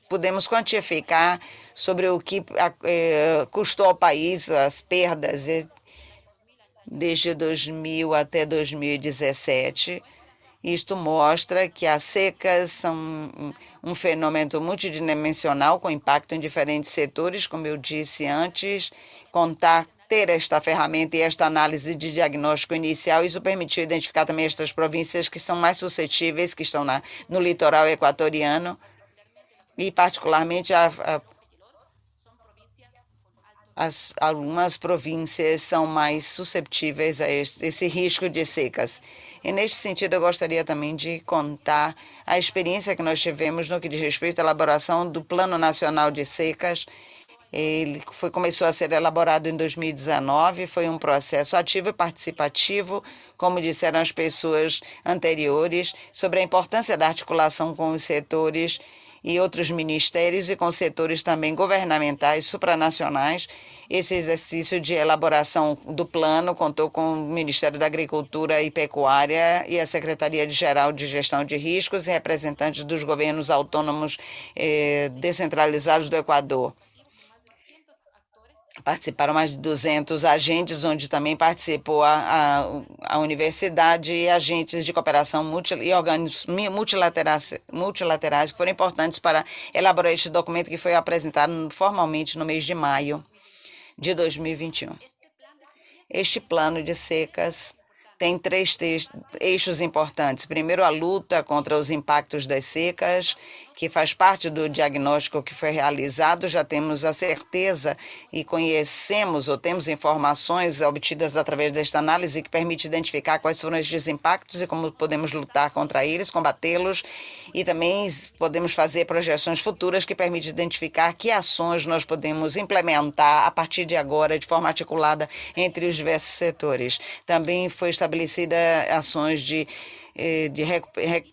podemos quantificar sobre o que eh, custou ao país as perdas desde 2000 até 2017 isto mostra que as secas são um, fenômeno multidimensional com impacto em diferentes setores, como eu disse antes, contar ter esta ferramenta e esta análise de diagnóstico inicial, isso permitiu identificar também estas províncias que são mais suscetíveis, que estão na, no litoral equatoriano, e particularmente a, a as, algumas províncias são mais susceptíveis a este, esse risco de secas. E neste sentido, eu gostaria também de contar a experiência que nós tivemos no que diz respeito à elaboração do Plano Nacional de Secas. Ele foi, começou a ser elaborado em 2019, foi um processo ativo e participativo, como disseram as pessoas anteriores, sobre a importância da articulação com os setores e outros ministérios e com setores também governamentais supranacionais. Esse exercício de elaboração do plano contou com o Ministério da Agricultura e Pecuária e a Secretaria-Geral de Gestão de Riscos e representantes dos governos autônomos eh, descentralizados do Equador. Participaram mais de 200 agentes, onde também participou a, a, a universidade e agentes de cooperação multi, e organismos multilaterais, multilaterais que foram importantes para elaborar este documento que foi apresentado formalmente no mês de maio de 2021. Este plano de secas tem três eixos importantes. Primeiro, a luta contra os impactos das secas, que faz parte do diagnóstico que foi realizado. Já temos a certeza e conhecemos ou temos informações obtidas através desta análise que permite identificar quais foram esses impactos e como podemos lutar contra eles, combatê-los e também podemos fazer projeções futuras que permitem identificar que ações nós podemos implementar a partir de agora de forma articulada entre os diversos setores. Também foi estabelecidas ações de de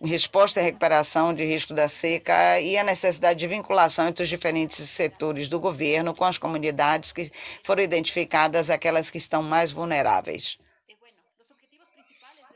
resposta e recuperação de risco da seca e a necessidade de vinculação entre os diferentes setores do governo com as comunidades que foram identificadas, aquelas que estão mais vulneráveis.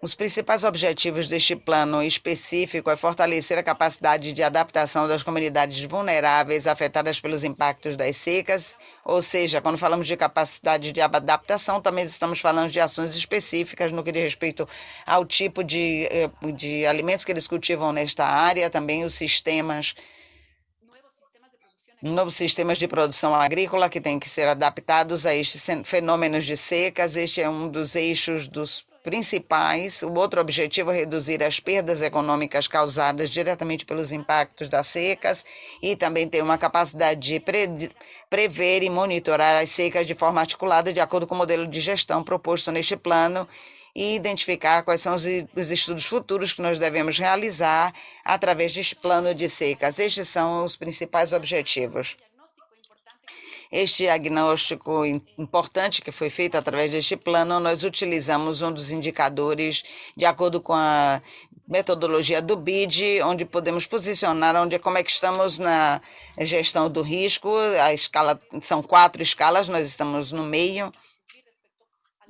Os principais objetivos deste plano específico é fortalecer a capacidade de adaptação das comunidades vulneráveis afetadas pelos impactos das secas, ou seja, quando falamos de capacidade de adaptação, também estamos falando de ações específicas no que diz respeito ao tipo de, eh, de alimentos que eles cultivam nesta área, também os sistemas novos sistemas de produção agrícola que têm que ser adaptados a estes fenômenos de secas. Este é um dos eixos dos principais. O outro objetivo é reduzir as perdas econômicas causadas diretamente pelos impactos das secas e também ter uma capacidade de pre prever e monitorar as secas de forma articulada de acordo com o modelo de gestão proposto neste plano e identificar quais são os, os estudos futuros que nós devemos realizar através deste plano de secas. Estes são os principais objetivos. Este diagnóstico importante que foi feito através deste plano, nós utilizamos um dos indicadores de acordo com a metodologia do BID, onde podemos posicionar onde como é que estamos na gestão do risco. A escala são quatro escalas, nós estamos no meio.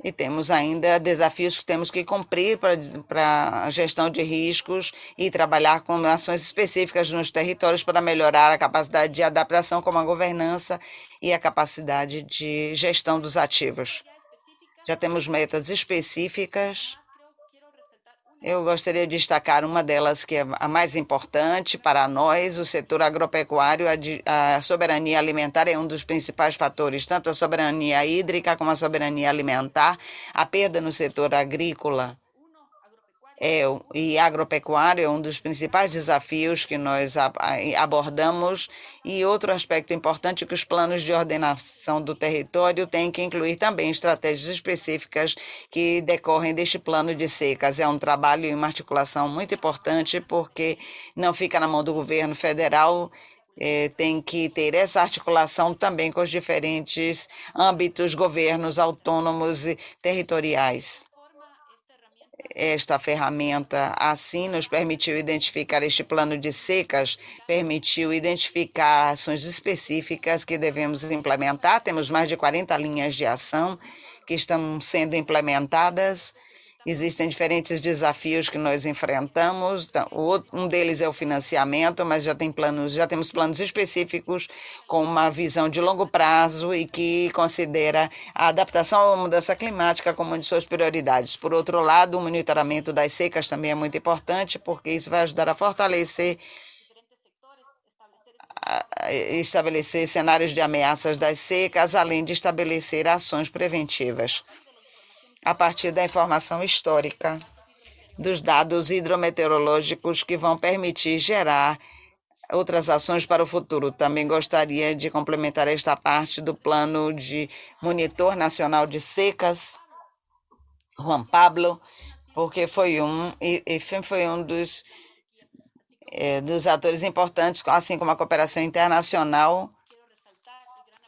E temos ainda desafios que temos que cumprir para a gestão de riscos e trabalhar com ações específicas nos territórios para melhorar a capacidade de adaptação, como a governança e a capacidade de gestão dos ativos. Já temos metas específicas eu gostaria de destacar uma delas que é a mais importante para nós, o setor agropecuário. A, soberania alimentar é um dos principais fatores, tanto a soberania hídrica como a soberania alimentar. A perda no setor agrícola é, e agropecuário é um dos principais desafios que nós abordamos. E outro aspecto importante é que os planos de ordenação do território têm que incluir também estratégias específicas que decorrem deste plano de secas. É um trabalho e uma articulação muito importante, porque não fica na mão do governo federal, é, tem que ter essa articulação também com os diferentes âmbitos, governos autônomos e territoriais. Esta ferramenta, assim, nos permitiu identificar este plano de secas, permitiu identificar ações específicas que devemos implementar. Temos mais de 40 linhas de ação que estão sendo implementadas Existem diferentes desafios que nós enfrentamos. Então, um deles é o financiamento, mas já tem planos, já temos planos específicos com uma visão de longo prazo e que considera a adaptação à mudança climática como uma de suas prioridades. Por outro lado, o monitoramento das secas também é muito importante, porque isso vai ajudar a fortalecer estabelecer cenários de ameaças das secas, além de estabelecer ações preventivas a partir da informação histórica dos dados hidrometeorológicos que vão permitir gerar outras ações para o futuro. Também gostaria de complementar esta parte do plano de monitor nacional de secas, Juan Pablo, porque foi um e, foi um dos é, dos atores importantes, assim como a cooperação internacional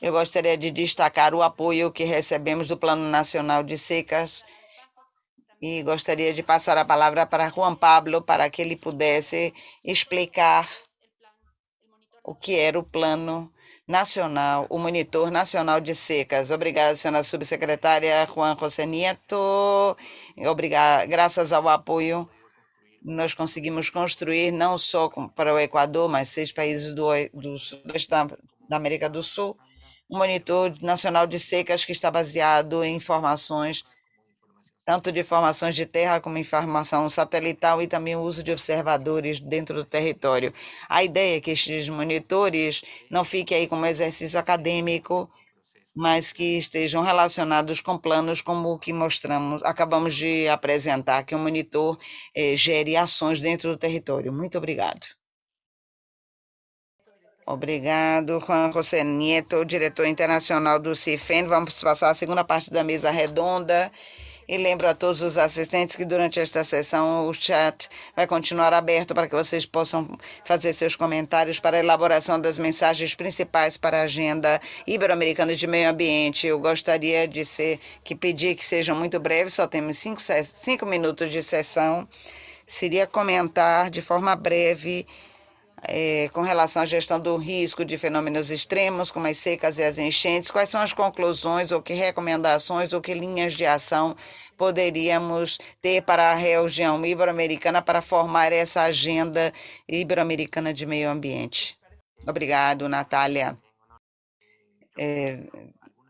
eu gostaria de destacar o apoio que recebemos do Plano Nacional de Secas e gostaria de passar a palavra para Juan Pablo para que ele pudesse explicar o que era o Plano Nacional, o Monitor Nacional de Secas. Obrigada, senhora subsecretária Juan José Nieto. Obrigada, graças ao apoio nós conseguimos construir não só para o Equador, mas seis países do, do da América do Sul, um monitor nacional de secas que está baseado em informações, tanto de informações de terra como informação satelital e também o uso de observadores dentro do território. A ideia é que estes monitores não fiquem aí como exercício acadêmico, mas que estejam relacionados com planos como o que mostramos, acabamos de apresentar, que o monitor eh, gere ações dentro do território. Muito obrigado. Obrigado, Juan José Nieto, diretor internacional do CIFEN. Vamos passar a segunda parte da mesa redonda E lembro a todos os assistentes que durante esta sessão o chat vai continuar aberto para que vocês possam fazer seus comentários para a elaboração das mensagens principais para a agenda ibero-americana de meio ambiente. Eu gostaria de ser, que pedir que sejam muito breves, só temos cinco, cinco minutos de sessão. Seria comentar de forma breve é, com relação à gestão do risco de fenômenos extremos, como as secas e as enchentes, quais são as conclusões ou que recomendações ou que linhas de ação poderíamos ter para a região ibero-americana para formar essa agenda ibero-americana de meio ambiente? Obrigado, Natália. É,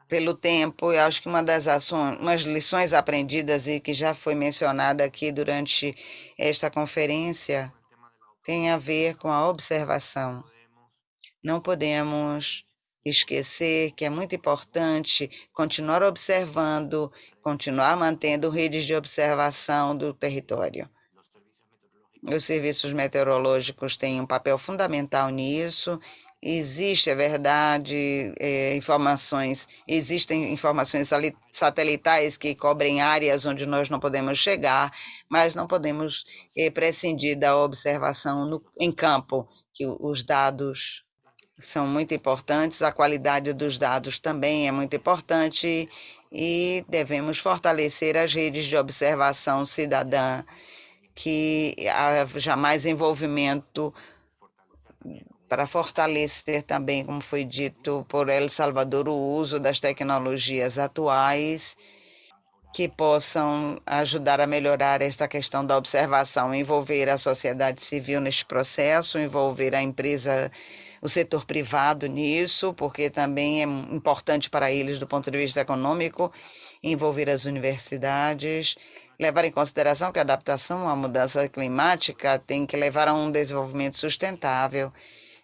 pelo tempo, eu acho que uma das ações, umas lições aprendidas e que já foi mencionada aqui durante esta conferência tem a ver com a observação. Não podemos esquecer que é muito importante continuar observando, continuar mantendo redes de observação do território. Os serviços meteorológicos têm um papel fundamental nisso Existe, é verdade, é, informações, existem informações satelitais que cobrem áreas onde nós não podemos chegar, mas não podemos é, prescindir da observação no, em campo, que os dados são muito importantes, a qualidade dos dados também é muito importante e devemos fortalecer as redes de observação cidadã, que haja mais envolvimento para fortalecer também, como foi dito por El Salvador, o uso das tecnologias atuais que possam ajudar a melhorar esta questão da observação, envolver a sociedade civil neste processo, envolver a empresa, o setor privado nisso, porque também é importante para eles do ponto de vista econômico, envolver as universidades, levar em consideração que a adaptação à mudança climática tem que levar a um desenvolvimento sustentável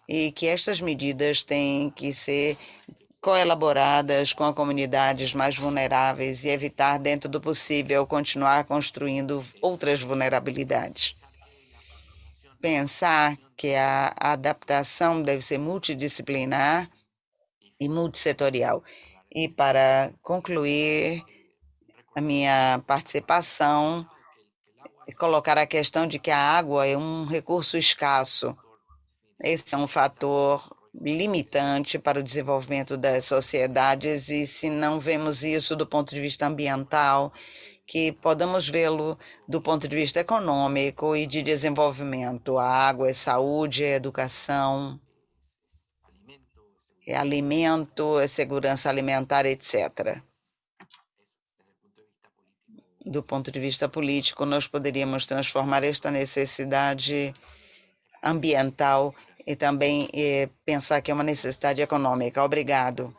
e que estas medidas têm que ser coelaboradas com as comunidades mais vulneráveis e evitar, dentro do possível, continuar construindo outras vulnerabilidades. Pensar que a adaptação deve ser multidisciplinar e multissetorial. E para concluir a minha participação, colocar a questão de que a água é um recurso escasso esse é um fator limitante para o desenvolvimento das sociedades e se não vemos isso do ponto de vista ambiental, que podemos vê-lo do ponto de vista econômico e de desenvolvimento. A água é saúde, é educação, é alimento, é segurança alimentar, etc. Do ponto de vista político, nós poderíamos transformar esta necessidade ambiental e também eh, pensar que é uma necessidade econômica. Obrigado.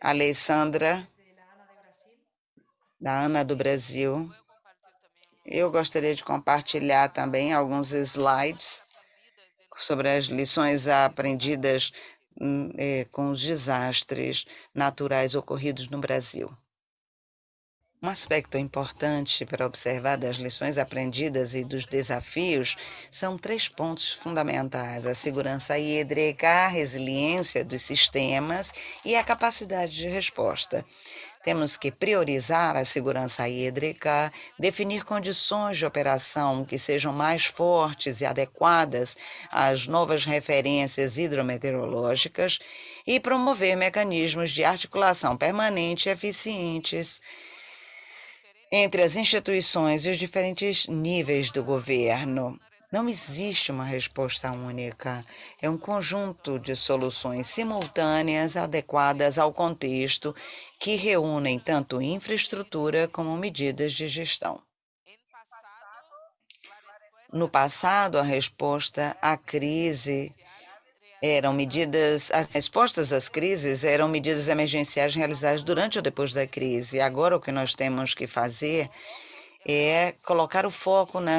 Alessandra, da Ana do Brasil. Eu gostaria de compartilhar também alguns slides sobre as lições aprendidas hum, eh, com os desastres naturais ocorridos no Brasil. Um aspecto importante para observar das lições aprendidas e dos desafios são três pontos fundamentais: a segurança hídrica, a resiliência dos sistemas e a capacidade de resposta. Temos que priorizar a segurança hídrica, definir condições de operação que sejam mais fortes e adequadas às novas referências hidrometeorológicas e promover mecanismos de articulação permanente e eficientes entre as instituições e os diferentes níveis do governo. Não existe uma resposta única. É um conjunto de soluções simultâneas adequadas ao contexto que reúnem tanto infraestrutura como medidas de gestão. No passado, a resposta à crise eram medidas, as respostas às crises eram medidas emergenciais realizadas durante ou depois da crise. Agora, o que nós temos que fazer é colocar o foco na,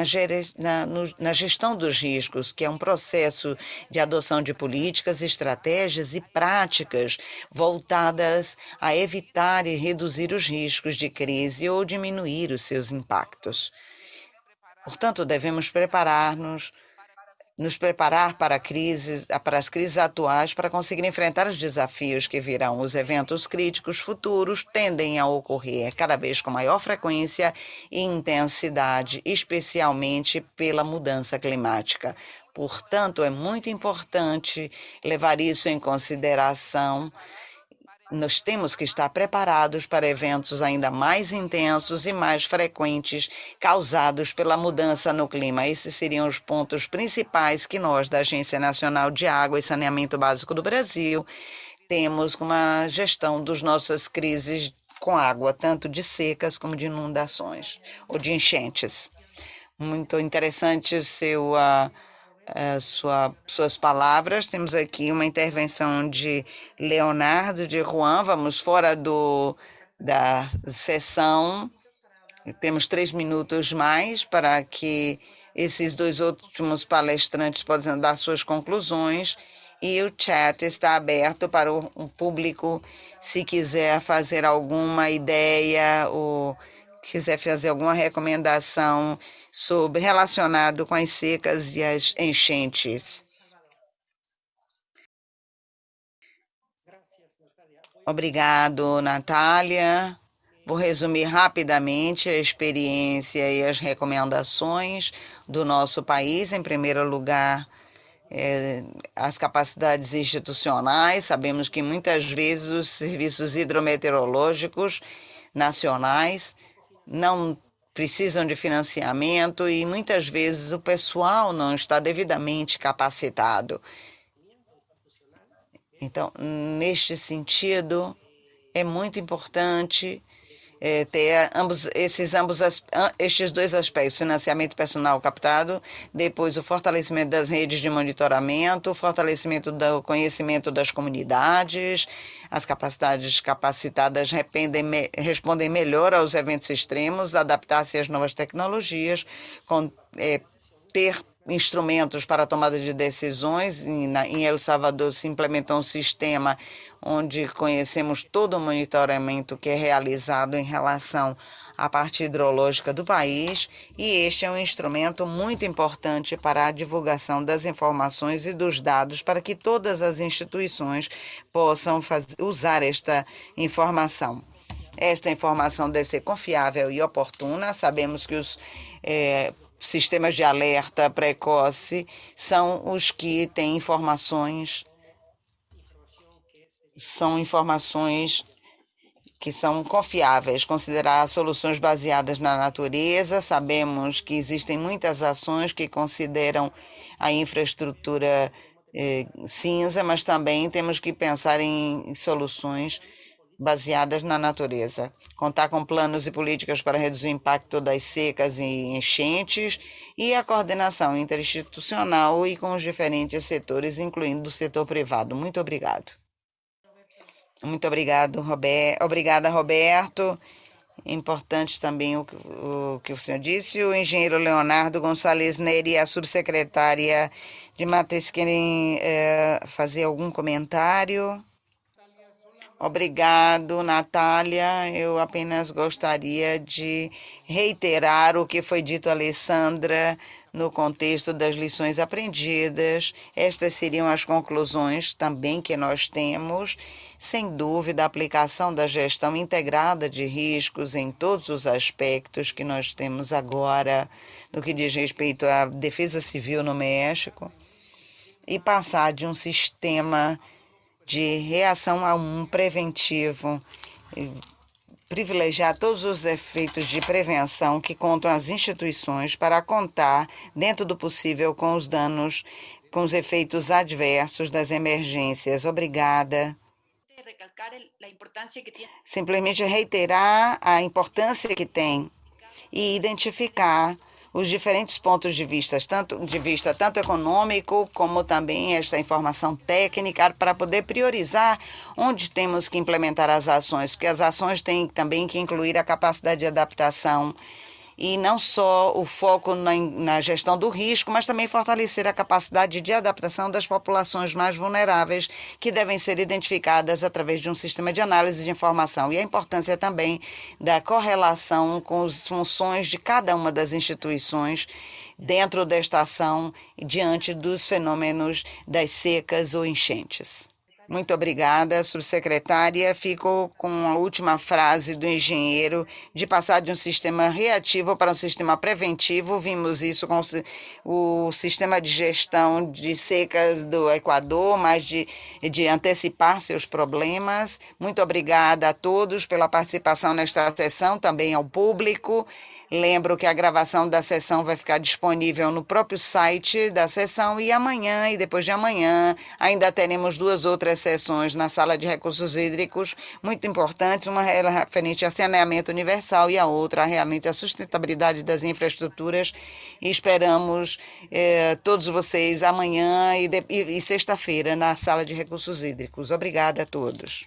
na, na, gestão dos riscos, que é um processo de adoção de políticas, estratégias e práticas voltadas a evitar e reduzir os riscos de crise ou diminuir os seus impactos. Portanto, devemos preparar-nos nos preparar para, crises, para as crises atuais para conseguir enfrentar os desafios que virão. Os eventos críticos futuros tendem a ocorrer cada vez com maior frequência e intensidade, especialmente pela mudança climática. Portanto, é muito importante levar isso em consideração nós temos que estar preparados para eventos ainda mais intensos e mais frequentes causados pela mudança no clima. Esses seriam os pontos principais que nós, da Agência Nacional de Água e Saneamento Básico do Brasil, temos com a gestão das nossas crises com água, tanto de secas como de inundações ou de enchentes. Muito interessante o seu. Uh, sua, suas palavras. Temos aqui uma intervenção de Leonardo de Juan. Vamos fora do, da sessão. Temos três minutos mais para que esses dois últimos palestrantes possam dar suas conclusões. E o chat está aberto para o público, se quiser fazer alguma ideia ou quiser fazer alguma recomendação sobre relacionado com as secas e as enchentes. Obrigado, Natália. Vou resumir rapidamente a experiência e as recomendações do nosso país. Em primeiro lugar, é, as capacidades institucionais. Sabemos que muitas vezes os serviços hidrometeorológicos nacionais não precisam de financiamento e muitas vezes o pessoal não está devidamente capacitado. Então, neste sentido, é muito importante é, ter ambos, esses ambos estes dois aspectos, financiamento personal captado, depois o fortalecimento das redes de monitoramento, o fortalecimento do conhecimento das comunidades, as capacidades capacitadas respondem melhor aos eventos extremos, adaptar-se às novas tecnologias, com, é, ter instrumentos para tomada de decisões. Em El Salvador se implementou um sistema onde conhecemos todo o monitoramento que é realizado em relação à parte hidrológica do país, e este é um instrumento muito importante para a divulgação das informações e dos dados para que todas as instituições possam fazer, usar esta informação. Esta informação deve ser confiável e oportuna. Sabemos que os é, sistemas de alerta precoce são os que têm informações são informações que são confiáveis, considerar soluções baseadas na natureza. Sabemos que existem muitas ações que consideram a infraestrutura eh, cinza, mas também temos que pensar em soluções baseadas na natureza. Contar com planos e políticas para reduzir o impacto das secas e enchentes e a coordenação interinstitucional e com os diferentes setores, incluindo o setor privado. Muito obrigado. Muito obrigado, Robert. Obrigada, Roberto. Importante também o, o, que o senhor disse. O engenheiro Leonardo Gonçalves Neri, a subsecretária de Mates, querem é, fazer algum comentário? Obrigado, Natália. Eu apenas gostaria de reiterar o que foi dito Alessandra no contexto das lições aprendidas. Estas seriam as conclusões também que nós temos. Sem dúvida, a aplicação da gestão integrada de riscos em todos os aspectos que nós temos agora, no que diz respeito à defesa civil no México, e passar de um sistema de reação a um preventivo, privilegiar todos os efeitos de prevenção que contam as instituições para contar, dentro do possível, com os danos, com os efeitos adversos das emergências. Obrigada. Simplesmente reiterar a importância que tem e identificar os diferentes pontos de vista, tanto de vista tanto econômico como também esta informação técnica para poder priorizar onde temos que implementar as ações, porque as ações têm também que incluir a capacidade de adaptação e não só o foco na, na, gestão do risco, mas também fortalecer a capacidade de adaptação das populações mais vulneráveis, que devem ser identificadas através de um sistema de análise de informação, e a importância também da correlação com as funções de cada uma das instituições dentro desta ação diante dos fenômenos das secas ou enchentes. Muito obrigada, subsecretária. Fico com a última frase do engenheiro de passar de um sistema reativo para um sistema preventivo. Vimos isso com o sistema de gestão de secas do Equador, mas de, de antecipar seus problemas. Muito obrigada a todos pela participação nesta sessão, também ao público. Lembro que a gravação da sessão vai ficar disponível no próprio site da sessão e amanhã e depois de amanhã ainda teremos duas outras sessões na sala de recursos hídricos muito importantes, uma referente a saneamento universal e a outra realmente a sustentabilidade das infraestruturas. E esperamos eh, todos vocês amanhã e, e, e sexta-feira na sala de recursos hídricos. Obrigada a todos.